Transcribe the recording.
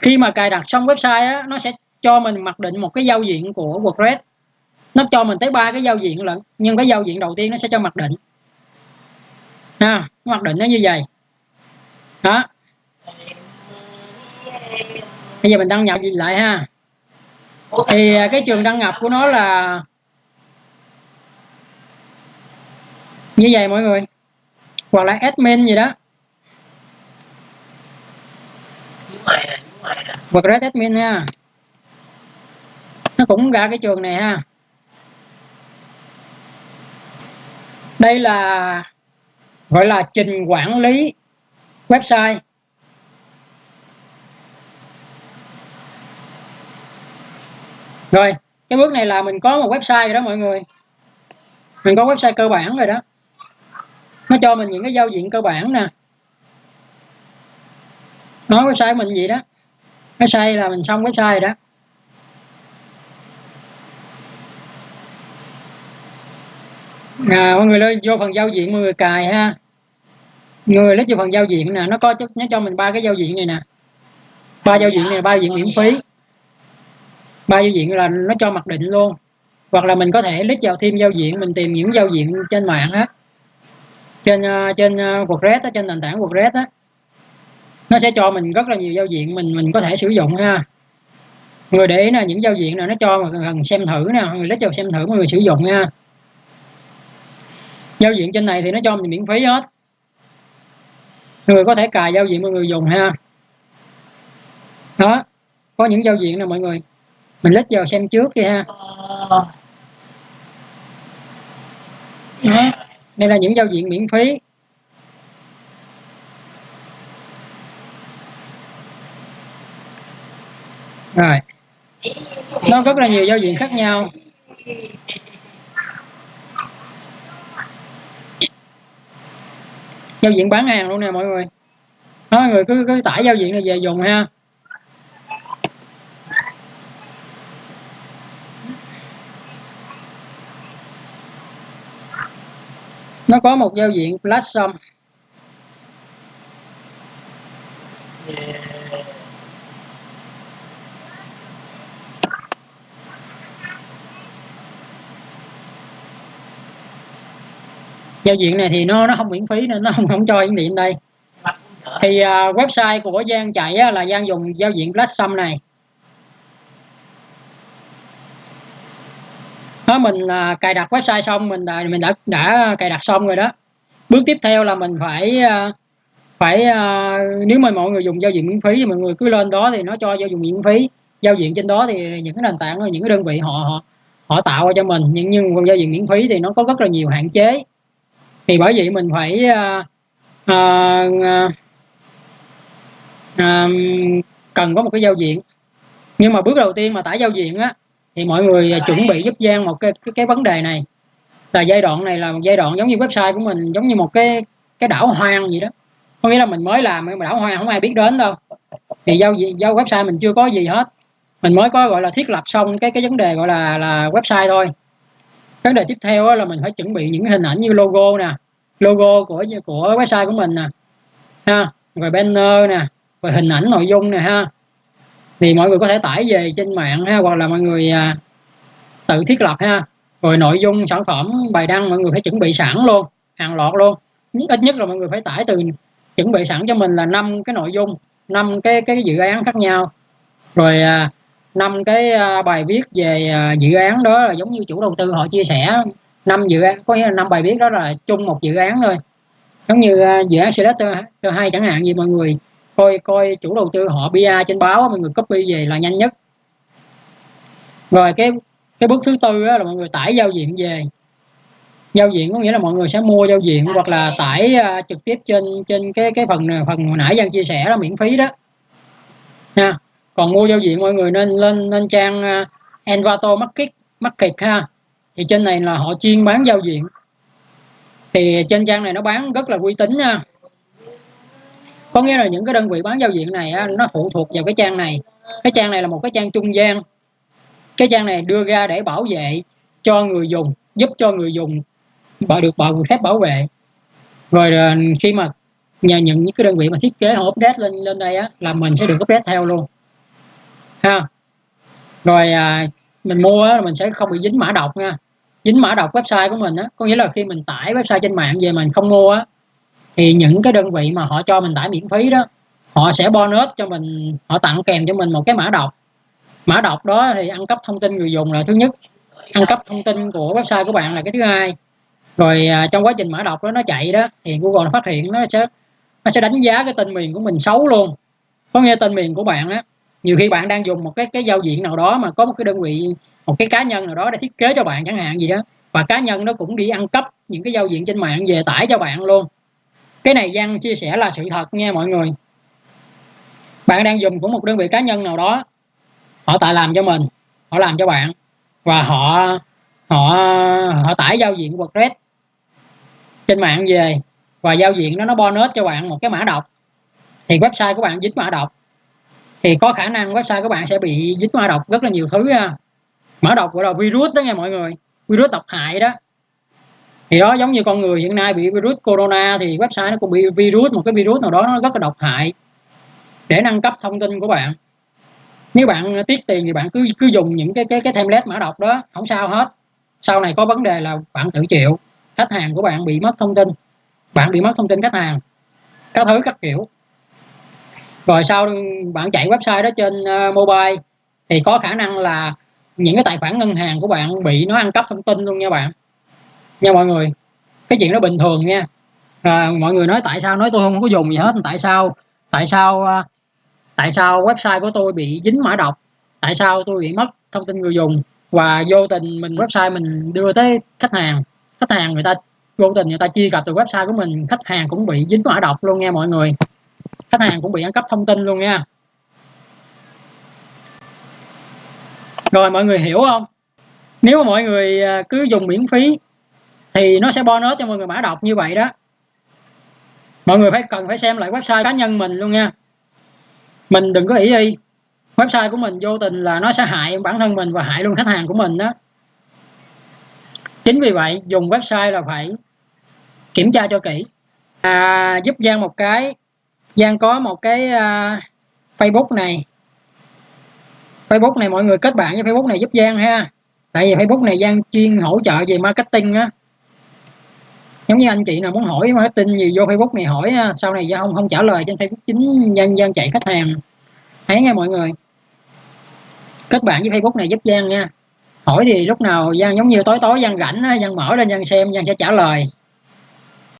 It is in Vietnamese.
khi mà cài đặt xong website á, nó sẽ cho mình mặc định một cái giao diện của WordPress. Nó cho mình tới ba cái giao diện lận nhưng cái giao diện đầu tiên nó sẽ cho mặc định. Ha mặc định nó như vậy. Đó. Bây giờ mình đăng nhập lại ha? Thì à, cái trường đăng nhập của nó là như vậy mọi người. Hoặc là admin gì đó. WordPress admin nha nó cũng ra cái trường này ha. Đây là, gọi là trình quản lý website. Rồi, cái bước này là mình có một website rồi đó mọi người. Mình có website cơ bản rồi đó. Nó cho mình những cái giao diện cơ bản nè. Nói website mình gì đó website là mình xong website rồi đó. À, mọi người lên vô phần giao diện mọi người cài ha. Người lấy vô phần giao diện nè nó có nó cho mình ba cái giao diện này nè. Ba giao diện này ba giao diện miễn phí. Ba giao diện là nó cho mặc định luôn. Hoặc là mình có thể lít vào thêm giao diện mình tìm những giao diện trên mạng á. Trên ờ, trên uh, WordPress á, trên nền tảng WordPress á nó sẽ cho mình rất là nhiều giao diện mình mình có thể sử dụng ha. Người để ý là những giao diện nào nó cho mà cần xem thử nè, người lấy vào xem thử mọi người sử dụng nha. Giao diện trên này thì nó cho mình miễn phí hết. Người có thể cài giao diện mọi người dùng ha. Đó, có những giao diện nè mọi người. Mình lít vào xem trước đi ha. Đó. đây là những giao diện miễn phí. Rồi. Nó rất là nhiều giao diện khác nhau. Giao diện bán hàng luôn nè mọi người. Đó, mọi người cứ cứ tải giao diện này về dùng ha. Nó có một giao diện platform giao diện này thì nó nó không miễn phí nên nó không không cho hiển thị đây. Thì uh, website của Giang chạy á, là Giang dùng giao diện platform này. Đó mình là cài đặt website xong mình đã mình đã đã cài đặt xong rồi đó. Bước tiếp theo là mình phải uh, phải uh, nếu mà mọi người dùng giao diện miễn phí thì mọi người cứ lên đó thì nó cho giao diện miễn phí. Giao diện trên đó thì những cái nền tảng những cái đơn vị họ họ họ tạo ra cho mình. Nhưng nhưng giao diện miễn phí thì nó có rất là nhiều hạn chế thì bởi vậy mình phải uh, uh, uh, cần có một cái giao diện. Nhưng mà bước đầu tiên mà tải giao diện á thì mọi người chuẩn bị giúp Giang một cái, cái cái vấn đề này. Là giai đoạn này là một giai đoạn giống như website của mình giống như một cái cái đảo hoang gì đó. Có nghĩa là mình mới làm mà đảo hoang không ai biết đến đâu. Thì giao giao website mình chưa có gì hết. Mình mới có gọi là thiết lập xong cái cái vấn đề gọi là là website thôi vấn đề tiếp theo là mình phải chuẩn bị những hình ảnh như logo nè logo của của website của mình nè ha rồi banner nè rồi hình ảnh nội dung nè ha. Thì mọi người có thể tải về trên mạng ha hoặc là mọi người à, tự thiết lập ha. Rồi nội dung sản phẩm bài đăng mọi người phải chuẩn bị sẵn luôn hàng loạt luôn. Ít nhất là mọi người phải tải từ chuẩn bị sẵn cho mình là năm cái nội dung năm cái cái dự án khác nhau. Rồi à, năm cái ờ, bài viết về ờ, dự án đó là giống như chủ đầu tư họ chia sẻ năm dự án có nghĩa là năm bài viết đó là chung một dự án thôi. Giống như ờ, dự án Selector hai chẳng hạn gì mọi người coi coi chủ đầu tư họ bia trên báo mọi người copy về là nhanh nhất. Rồi cái cái bước thứ tư là mọi người tải giao diện về. Giao diện có nghĩa là mọi người sẽ mua giao diện hoặc là tải uh, trực tiếp trên trên cái cái phần phần hồi nãy Giang chia sẻ đó miễn phí đó. Nha còn mua giao diện mọi người nên lên lên trang à, Envato Market Market ha. Thì trên này là họ chuyên bán giao diện. Thì trên trang này nó bán rất là uy tín nha. Có nghĩa là những cái đơn vị bán giao diện này á, nó phụ thuộc vào cái trang này. Cái trang này là một cái trang trung gian. Cái trang này đưa ra để bảo vệ cho người dùng giúp cho người dùng bảo được bảo phép bảo vệ. Rồi à, khi mà nhà những cái đơn vị mà thiết kế họ update lên lên đây á là mình sẽ được update theo luôn ha. Rồi à, mình mua á, mình sẽ không bị dính mã độc nha. Dính mã độc website của mình á có nghĩa là khi mình tải website trên mạng về mình không mua á thì những cái đơn vị mà họ cho mình tải miễn phí đó họ sẽ bonus cho mình họ tặng kèm cho mình một cái mã độc. Mã độc đó thì ăn cắp thông tin người dùng là thứ nhất. Ăn cắp thông tin của website của bạn là cái thứ hai. Rồi à, trong quá trình mã độc đó nó chạy đó thì Google nó phát hiện nó sẽ nó sẽ đánh giá cái tên miền của mình xấu luôn. Có nghe tên miền của bạn á nhiều khi bạn đang dùng một cái cái giao diện nào đó mà có một cái đơn vị, một cái cá nhân nào đó để thiết kế cho bạn chẳng hạn gì đó, và cá nhân nó cũng đi ăn cắp những cái giao diện trên mạng, về tải cho bạn luôn. Cái này Giang chia sẻ là sự thật nha mọi người. Bạn đang dùng của một đơn vị cá nhân nào đó, họ tại làm cho mình, họ làm cho bạn, và họ họ họ tải giao diện WordPress trên mạng về, và giao diện đó nó bonus cho bạn một cái mã độc. Thì website của bạn dính mã độc thì có khả năng website của bạn sẽ bị dính mã độc rất là nhiều thứ ha. Mã độc gọi là virus đó nha mọi người. Virus độc hại đó. Thì đó, giống như con người hiện nay bị virus corona thì website nó cũng bị virus, một cái virus nào đó nó rất là độc hại. Để nâng cấp thông tin của bạn. Nếu bạn tiết tiền thì bạn cứ cứ dùng những cái cái cái template mã độc đó, không sao hết. Sau này có vấn đề là bạn tự chịu. Khách hàng của bạn bị mất thông tin. Bạn bị mất thông tin khách hàng. Các thứ các kiểu rồi sau bạn chạy website đó trên uh, mobile thì có khả năng là những cái tài khoản ngân hàng của bạn bị nó ăn cắp thông tin luôn nha bạn. Nha mọi người cái chuyện đó bình thường nha. À, mọi người nói tại sao nói tôi không có dùng gì hết. Tại sao tại sao uh, tại sao website của tôi bị dính mã độc? Tại sao tôi bị mất thông tin người dùng? Và vô tình mình website mình đưa tới khách hàng. Khách hàng người ta vô tình người ta chia cập từ website của mình khách hàng cũng bị dính mã độc luôn nha mọi người khách hàng cũng bị ăn cắp thông tin luôn nha. Rồi mọi người hiểu không? Nếu mà mọi người à, cứ dùng miễn phí thì nó sẽ bonus cho mọi người mã độc như vậy đó. Mọi người phải cần phải xem lại website cá nhân mình luôn nha. Mình đừng có ý y. Website của mình vô tình là nó sẽ hại bản thân mình và hại luôn khách hàng của mình đó. Chính vì vậy dùng website là phải kiểm tra cho kỹ. À, giúp Giang một cái Giang có một cái uh, Facebook này. Facebook này mọi người kết bạn với Facebook này giúp Giang ha. Tại vì Facebook này Giang chuyên hỗ trợ về marketing á. Giống như anh chị nào muốn hỏi marketing gì vô Facebook này hỏi sau này Giang không không trả lời trên Facebook chính Giang Giang chạy khách hàng. Thấy nghe mọi người? Kết bạn với Facebook này giúp Giang nha. Hỏi thì lúc nào Giang giống như tối tối Giang rảnh Giang mở lên Giang xem Giang sẽ trả lời.